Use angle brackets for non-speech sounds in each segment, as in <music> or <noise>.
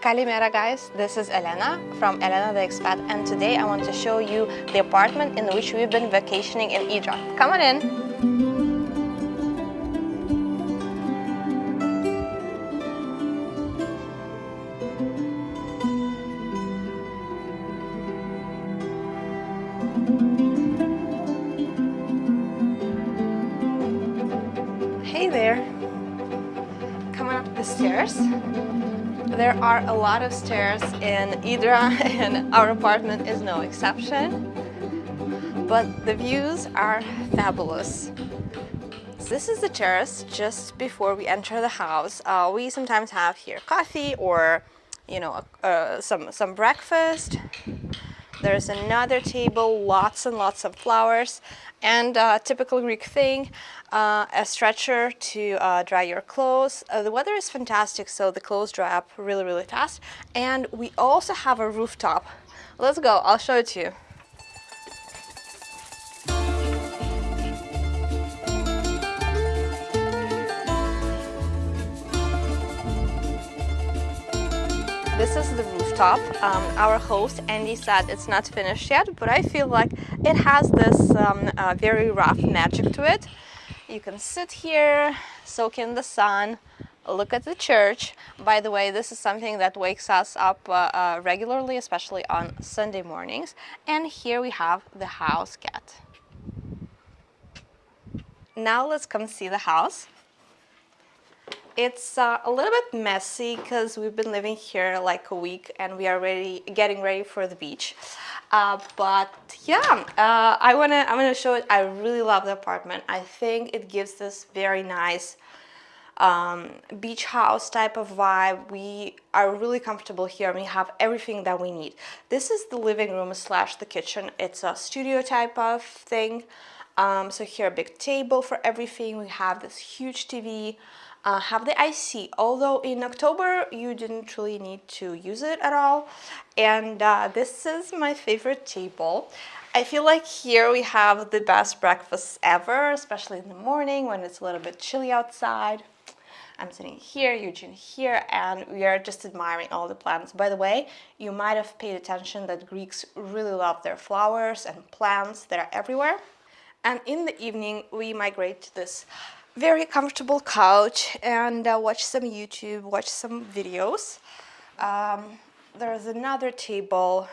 Kalimera guys, this is Elena from Elena the Expat and today I want to show you the apartment in which we've been vacationing in Idra. Come on in! Hey there! Coming up the stairs. There are a lot of stairs in Idra <laughs> and our apartment is no exception. But the views are fabulous. This is the terrace just before we enter the house. Uh, we sometimes have here coffee or you know, uh, some, some breakfast. There's another table, lots and lots of flowers, and a uh, typical Greek thing, uh, a stretcher to uh, dry your clothes. Uh, the weather is fantastic, so the clothes dry up really, really fast. And we also have a rooftop. Let's go, I'll show it to you. This is the rooftop. Um, our host Andy said it's not finished yet, but I feel like it has this um, uh, very rough magic to it. You can sit here, soak in the sun, look at the church. By the way, this is something that wakes us up uh, uh, regularly, especially on Sunday mornings. And here we have the house cat. Now let's come see the house. It's uh, a little bit messy because we've been living here like a week and we are ready, getting ready for the beach. Uh, but yeah, uh, I wanna, I'm gonna show it. I really love the apartment. I think it gives this very nice um, beach house type of vibe. We are really comfortable here we have everything that we need. This is the living room slash the kitchen. It's a studio type of thing. Um, so here a big table for everything. We have this huge TV uh, have the IC although in October you didn't really need to use it at all and uh, this is my favorite table I feel like here we have the best breakfast ever especially in the morning when it's a little bit chilly outside I'm sitting here, Eugene here, and we are just admiring all the plants. By the way, you might have paid attention that Greeks really love their flowers and plants that are everywhere. And in the evening, we migrate to this very comfortable couch and uh, watch some YouTube, watch some videos. Um, there's another table,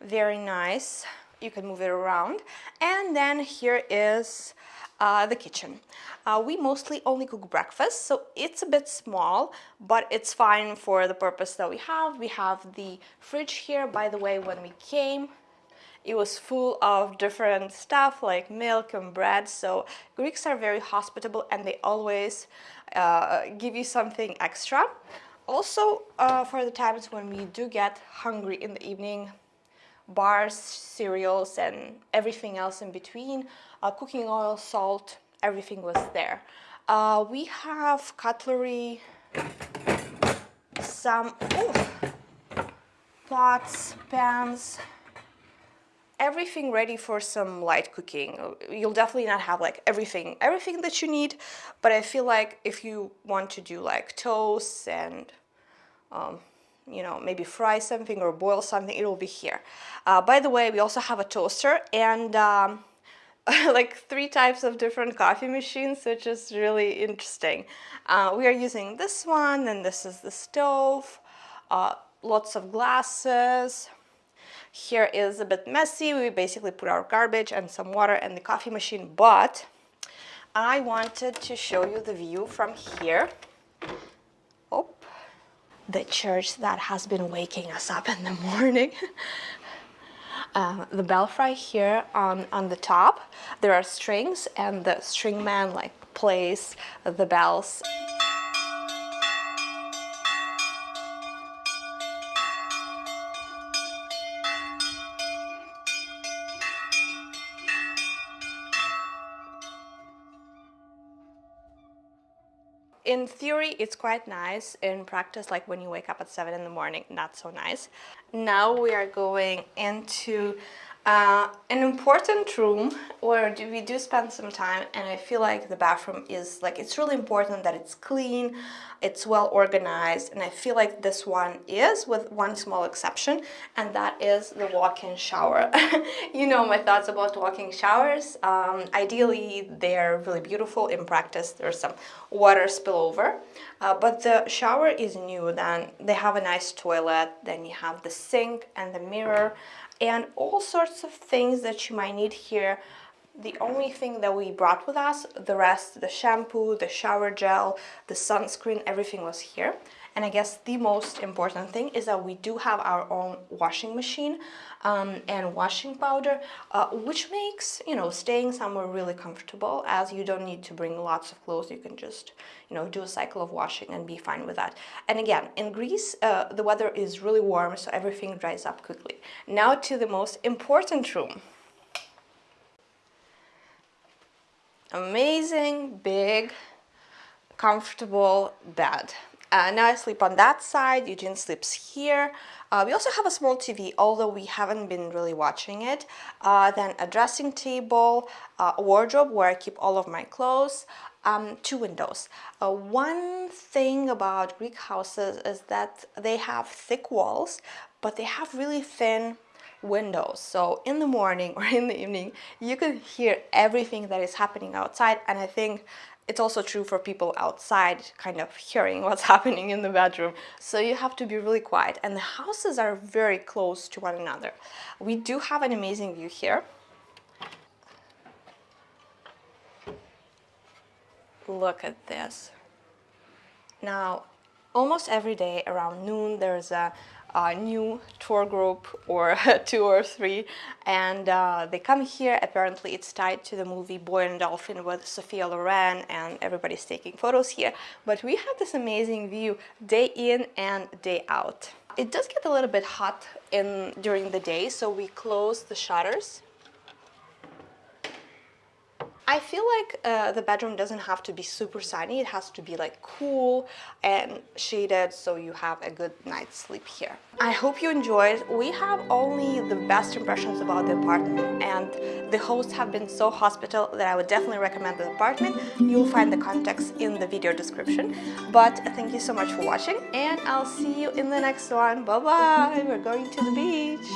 very nice. You can move it around. And then here is uh, the kitchen. Uh, we mostly only cook breakfast, so it's a bit small, but it's fine for the purpose that we have. We have the fridge here. By the way, when we came, it was full of different stuff like milk and bread. So Greeks are very hospitable and they always uh, give you something extra. Also, uh, for the times when we do get hungry in the evening, bars, cereals, and everything else in between, uh, cooking oil, salt, everything was there. Uh, we have cutlery, some pots, pans, everything ready for some light cooking. You'll definitely not have like everything, everything that you need, but I feel like if you want to do like toast and um, you know, maybe fry something or boil something, it will be here. Uh, by the way, we also have a toaster and um, <laughs> like three types of different coffee machines, which is really interesting. Uh, we are using this one, and this is the stove, uh, lots of glasses, here is a bit messy. We basically put our garbage and some water and the coffee machine, but I wanted to show you the view from here. Oh, the church that has been waking us up in the <laughs> morning. Uh, the belfry here on, on the top, there are strings and the string man like plays the bells. In theory, it's quite nice. In practice, like when you wake up at 7 in the morning, not so nice. Now we are going into Uh, an important room where we do spend some time and I feel like the bathroom is like it's really important that it's clean it's well organized and I feel like this one is with one small exception and that is the walk-in shower. <laughs> You know my thoughts about walk-in showers. Um, ideally they're really beautiful. In practice there's some water spillover. Uh, but the shower is new then they have a nice toilet then you have the sink and the mirror and all sorts of things that you might need here. The only thing that we brought with us the rest the shampoo the shower gel the sunscreen everything was here and I guess the most important thing is that we do have our own washing machine um, and washing powder, uh, which makes, you know, staying somewhere really comfortable as you don't need to bring lots of clothes. You can just, you know, do a cycle of washing and be fine with that. And again, in Greece, uh, the weather is really warm, so everything dries up quickly. Now to the most important room. Amazing, big, comfortable bed. Uh, now I sleep on that side, Eugene sleeps here. Uh, we also have a small TV, although we haven't been really watching it. Uh, then a dressing table, a wardrobe where I keep all of my clothes, um, two windows. Uh, one thing about Greek houses is that they have thick walls, but they have really thin windows so in the morning <laughs> or in the evening you can hear everything that is happening outside and I think it's also true for people outside kind of hearing <laughs> what's happening in the bedroom. So you have to be really quiet and the houses are very close to one another. We do have an amazing view here. Look at this. Now, almost every day around noon there's a a new tour group or <laughs> two or three and uh, they come here. Apparently it's tied to the movie Boy and Dolphin with Sophia Loren and everybody's taking photos here. But we have this amazing view day in and day out. It does get a little bit hot in during the day so we close the shutters I feel like uh, the bedroom doesn't have to be super sunny. It has to be like cool and shaded so you have a good night's sleep here. I hope you enjoyed. We have only the best impressions about the apartment and the hosts have been so hospitable that I would definitely recommend the apartment. You'll find the context in the video description. But thank you so much for watching and I'll see you in the next one. Bye bye! We're going to the beach!